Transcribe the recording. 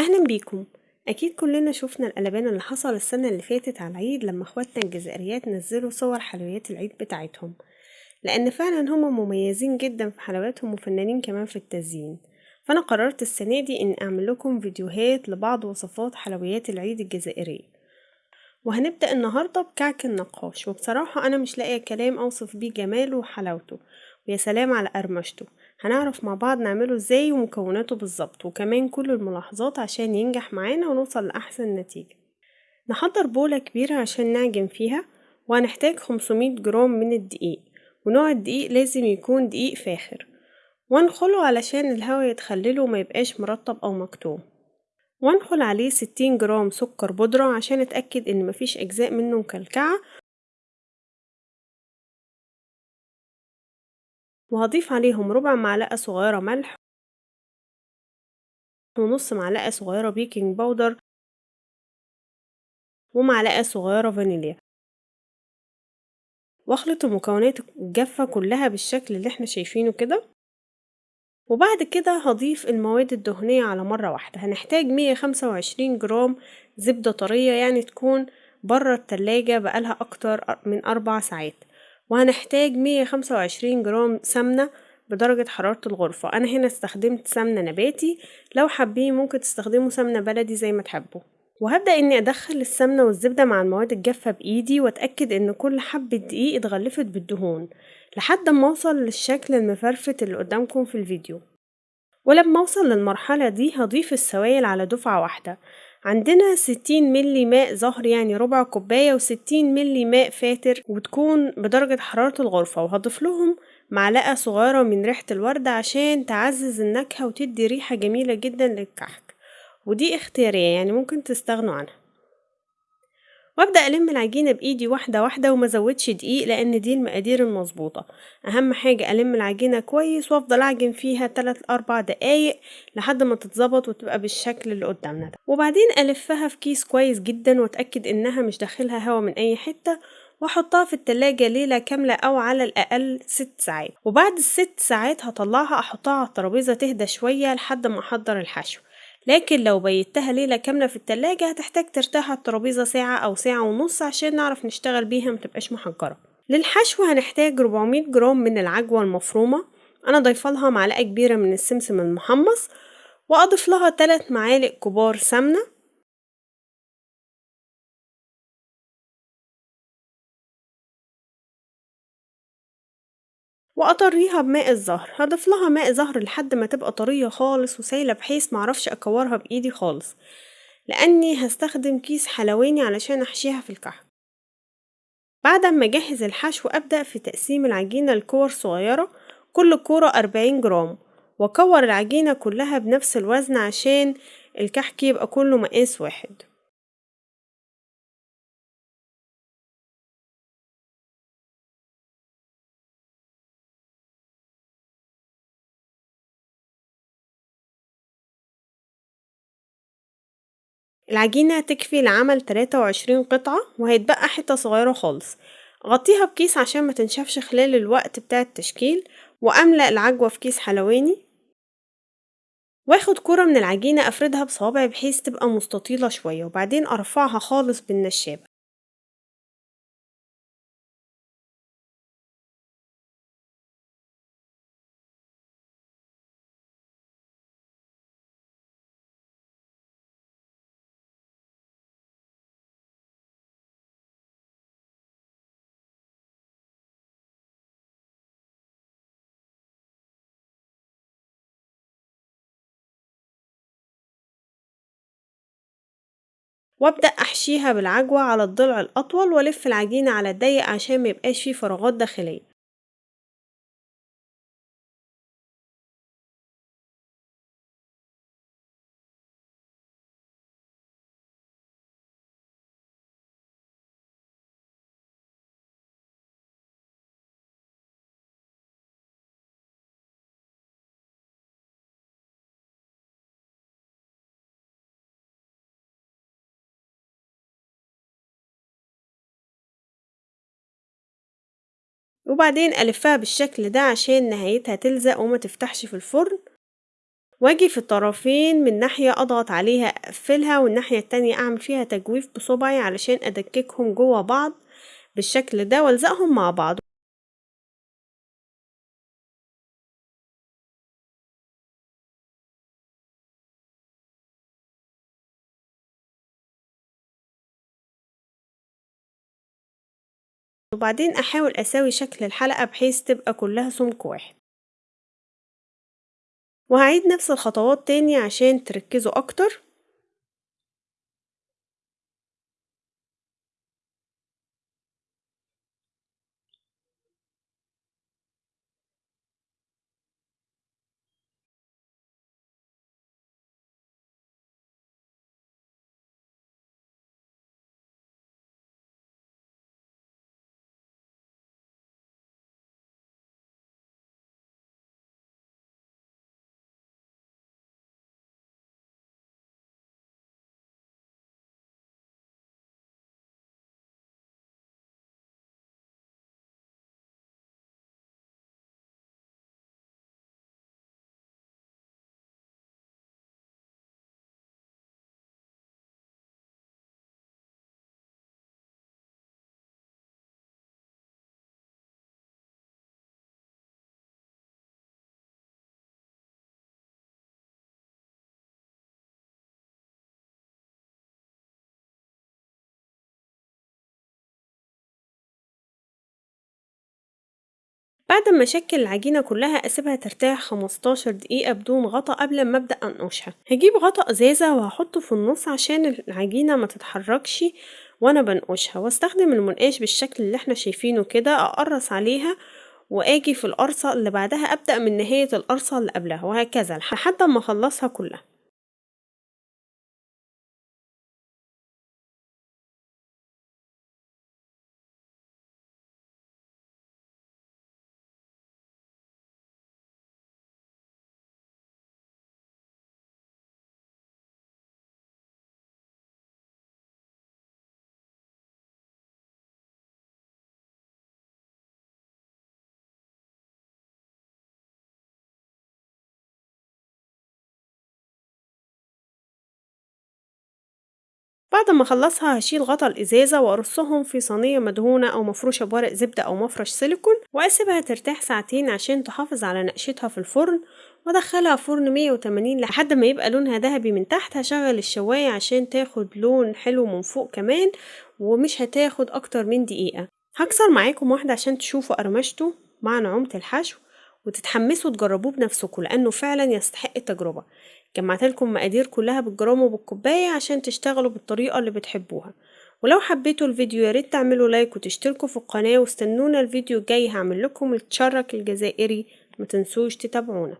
أهلا بيكم. أكيد كلنا شفنا القلبان اللي حصل السنة اللي فاتت على العيد لما إخواتنا الجزائريات نزلوا صور حلويات العيد بتاعتهم. لأن فعلا هما مميزين جدا في حلوياتهم وفنانين كمان في التزيين. فأنا قررت السنة دي إن أعمل لكم فيديوهات لبعض وصفات حلويات العيد الجزائرية وهنبدأ النهاردة بكعك النقاش. وبصراحة أنا مش لاقية كلام أوصف بيه جماله وحلاوته. ويا سلام على قرمشته. هنعرف مع بعض نعمله إزاي ومكوناته بالظبط وكمان كل الملاحظات عشان ينجح معانا ونوصل لأحسن نتيجة. نحضر بولة كبيرة عشان نعجن فيها وهنحتاج 500 جرام من الدقيق ونوع الدقيق لازم يكون دقيق فاخر. وانخله علشان الهواء يتخلله وما يبقاش مرطب أو مكتوم. وانخل عليه 60 جرام سكر بودرة عشان أتأكد إن مفيش أجزاء منه مكلكعة وهضيف عليهم ربع معلقة صغيرة ملح ونص معلقة صغيرة baking powder ومعلقة صغيرة فانيليا. واخلط المكونات الجافة كلها بالشكل اللي إحنا شايفينه كده. وبعد كده هضيف المواد الدهنية على مرة واحدة. هنحتاج مية خمسة وعشرين جرام زبدة طرية يعني تكون برا التلاجة بقالها أكتر من أربع ساعات. وهنحتاج مية خمسة وعشرين جرام سمنة بدرجة حرارة الغرفة. أنا هنا استخدمت سمنة نباتي. لو حابين ممكن تستخدموا سمنة بلدي زي ما تحبوا. وهبدأ إني أدخل السمنة والزبدة مع المواد الجافة بإيدي وأتأكد إن كل حبة دقيق اتغلفت بالدهون لحد ما أوصل للشكل المفرفت اللي قدامكم في الفيديو. ولما أوصل للمرحلة دي هضيف السوائل على دفعة واحدة. عندنا ستين ملي ماء زهر يعني ربع كوباية وستين ملي ماء فاتر وتكون بدرجة حرارة الغرفة وهضيف لهم معلقة صغيرة من ريحة الوردة عشان تعزز النكهة وتدي ريحة جميلة جدا للكحك. ودي اختيارية يعني ممكن تستغنوا عنها. وأبدأ ألم العجينة بإيدي واحدة واحدة وما زودش دقيق لأن دي المقادير المظبوطة. أهم حاجة ألم العجينة كويس وأفضل أعجن فيها تلات أربع دقايق لحد ما تتظبط وتبقى بالشكل اللي قدامنا ده. وبعدين ألفها في كيس كويس جدا وأتأكد إنها مش داخلها هوا من أي حتة وأحطها في التلاجة ليلة كاملة أو على الأقل ست ساعات. وبعد الست ساعات هطلعها أحطها على الترابيزة تهدى شوية لحد ما أحضر الحشو. لكن لو بيتها ليلة كاملة في التلاجة هتحتاج ترتاح على الترابيزة ساعة أو ساعة ونص عشان نعرف نشتغل بيها متبقاش محجرة. للحشو هنحتاج 400 جرام من العجوة المفرومة. أنا ضيفلها معلقة كبيرة من السمسم المحمص وأضيف لها 3 معالق كبار سمنة. وأطريها بماء الزهر. هضيف لها ماء زهر لحد ما تبقى طرية خالص وسايلة بحيث معرفش أكورها بإيدي خالص. لأني هستخدم كيس حلواني علشان أحشيها في الكحك. بعد ما أجهز الحشو أبدأ في تقسيم العجينة لكور صغيرة كل كورة أربعين جرام وأكور العجينة كلها بنفس الوزن عشان الكحك يبقى كله مقاس واحد. العجينة تكفي لعمل تلاتة وعشرين قطعة وهيتبقى حتة صغيرة خالص. غطيها بكيس عشان ما تنشفش خلال الوقت بتاع التشكيل وأملأ العجوة في كيس حلواني. واخد كرة من العجينة أفردها بصوابعي بحيث تبقى مستطيلة شوية وبعدين أرفعها خالص بالنشابة. وابدأ أحشيها بالعجوة على الضلع الأطول وألف العجينة على الضيق عشان ميبقاش فيه فراغات داخلية. وبعدين ألفها بالشكل ده عشان نهايتها تلزق وما تفتحش في الفرن. وأجي في الطرفين من ناحية أضغط عليها أقفلها والناحية التانية أعمل فيها تجويف بصبعي علشان أدككهم جوا بعض بالشكل ده وألزقهم مع بعض. وبعدين أحاول أساوي شكل الحلقة بحيث تبقى كلها سمك واحد. وهعيد نفس الخطوات تاني عشان تركزوا أكتر. بعد ما اشكل العجينة كلها أسيبها ترتاح خمستاشر دقيقة بدون غطا قبل ما أبدأ أنقشها. هجيب غطا أزازة وهحطه في النص عشان العجينة ما تتحركش وأنا بنقشها. وأستخدم المنقاش بالشكل اللي إحنا شايفينه كده أقرص عليها وآجي في القرصة اللي بعدها أبدأ من نهاية القرصة اللي قبلها وهكذا لحد ما أخلصها كلها. بعد ما اخلصها هشيل غطا الإزازة وأرصهم في صينية مدهونة أو مفروشة بورق زبدة أو مفرش سيليكون وأسيبها ترتاح ساعتين عشان تحافظ على نقشتها في الفرن وأدخلها فرن مية وتمانين لحد ما يبقى لونها ذهبي من تحت. هشغل الشواية عشان تاخد لون حلو من فوق كمان ومش هتاخد أكتر من دقيقة. هكسر معاكم واحدة عشان تشوفوا قرمشته مع نعومة الحشو. وتتحمسوا تجربوه بنفسكم لأنه فعلا يستحق التجربة. جمعت لكم مقادير كلها بالجرام وبالكوباية عشان تشتغلوا بالطريقة اللي بتحبوها. ولو حبيتوا الفيديو ياريت تعملوا لايك وتشتركوا في القناة واستنونا الفيديو الجاي هعمل لكم التشرك الجزائري متنسوش تتابعونا.